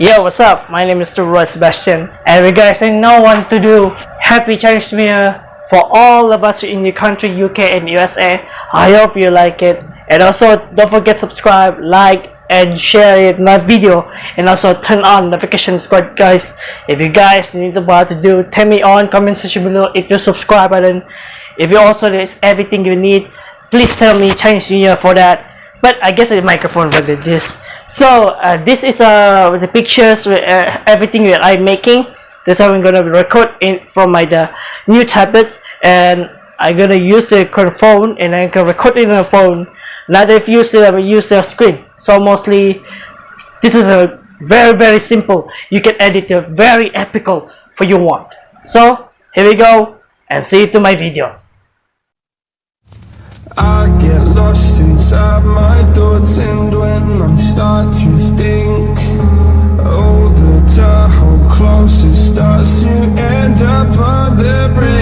Yo, what's up? My name is Roy Sebastian, and we guys I know want to do Happy Chinese New Year for all of us in the country, UK and USA. I hope you like it, and also don't forget subscribe, like, and share it my video, and also turn on notification squad, guys. If you guys need what to do, tell me on comment section below if you subscribe button. If you also there's everything you need, please tell me Chinese New Year for that. But I guess the microphone like this. So uh, this is uh, the pictures uh, everything that I'm making. This I'm gonna record in from my the new tablets, and I'm gonna use the phone, and I can record it on the phone. Not if you uh, use the screen. So mostly, this is a very very simple. You can edit it very epical for you want. So here we go, and see you to my video. I get lost inside my thoughts and when I start to think Oh, the time how close it starts to end up on the brink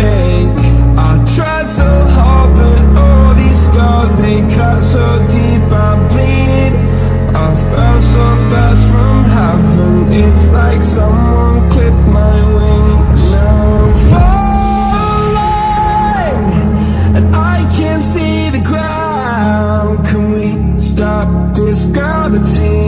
gravity?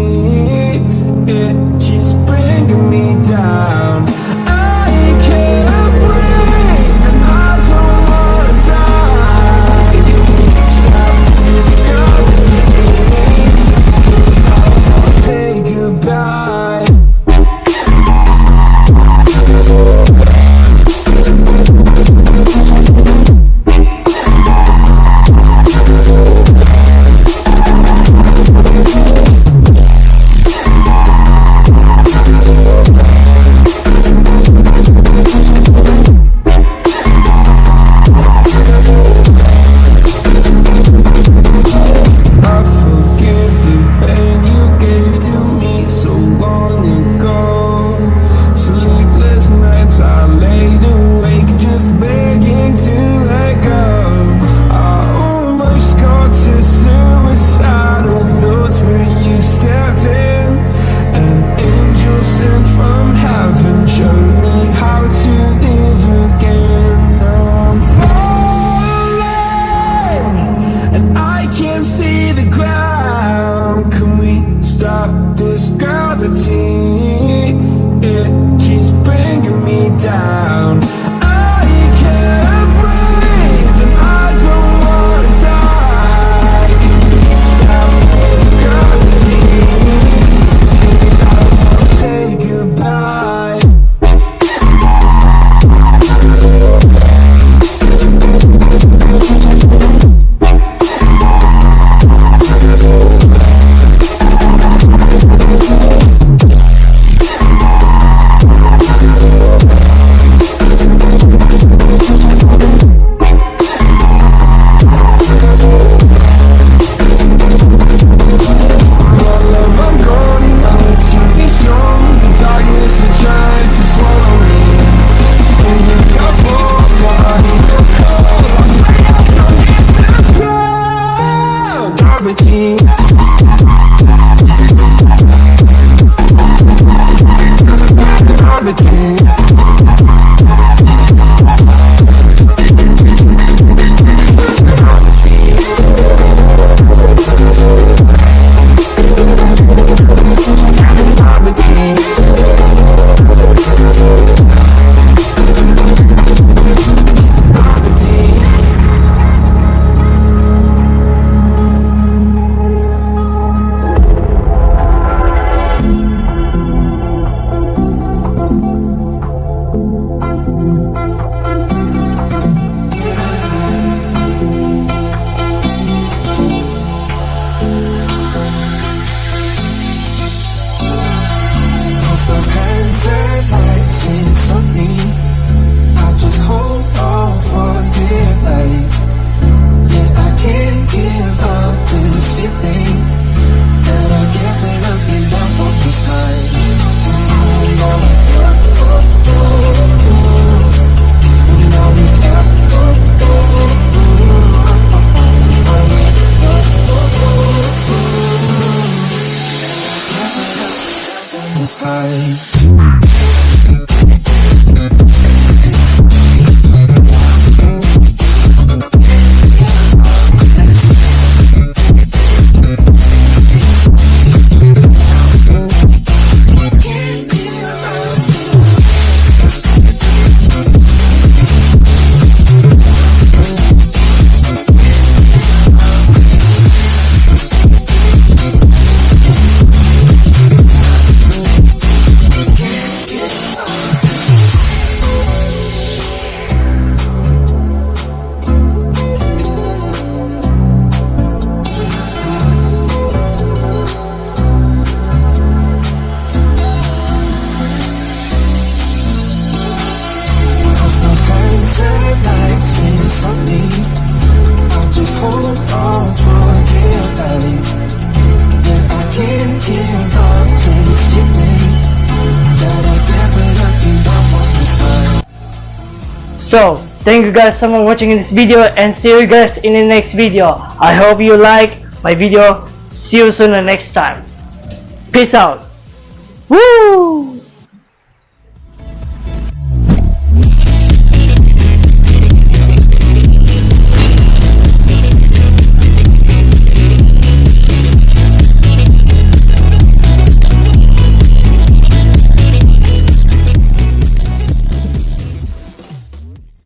So, thank you guys so much for watching this video and see you guys in the next video. I hope you like my video. See you soon the next time. Peace out. Woo!